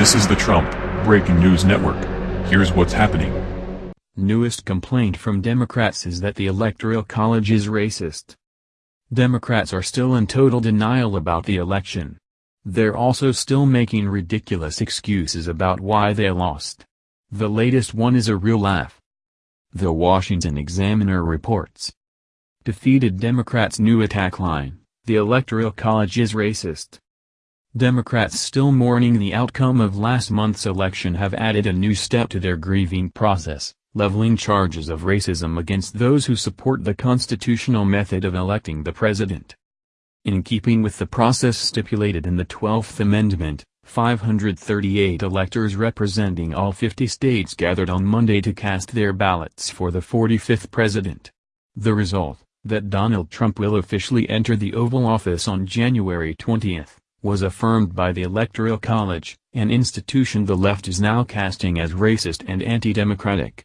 This is the Trump Breaking News Network. Here's what's happening. Newest complaint from Democrats is that the Electoral College is racist. Democrats are still in total denial about the election. They're also still making ridiculous excuses about why they lost. The latest one is a real laugh. The Washington Examiner reports. Defeated Democrats' new attack line, the Electoral College is racist. Democrats still mourning the outcome of last month's election have added a new step to their grieving process, leveling charges of racism against those who support the constitutional method of electing the president. In keeping with the process stipulated in the 12th Amendment, 538 electors representing all 50 states gathered on Monday to cast their ballots for the 45th president. The result, that Donald Trump will officially enter the Oval Office on January 20, was affirmed by the Electoral College, an institution the left is now casting as racist and anti-democratic.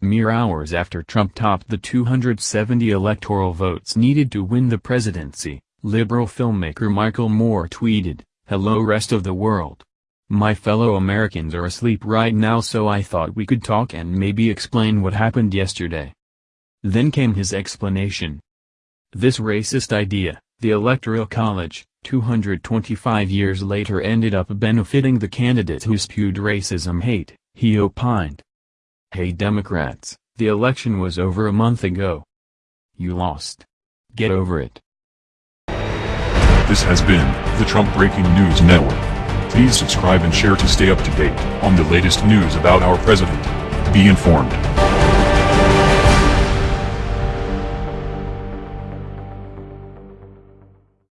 Mere hours after Trump topped the 270 electoral votes needed to win the presidency, liberal filmmaker Michael Moore tweeted, Hello rest of the world. My fellow Americans are asleep right now so I thought we could talk and maybe explain what happened yesterday. Then came his explanation. This racist idea, the Electoral College, 225 years later ended up benefiting the candidate who spewed racism hate, he opined. Hey Democrats, the election was over a month ago. You lost. Get over it. This has been the Trump Breaking News Network. Please subscribe and share to stay up to date on the latest news about our president. Be informed.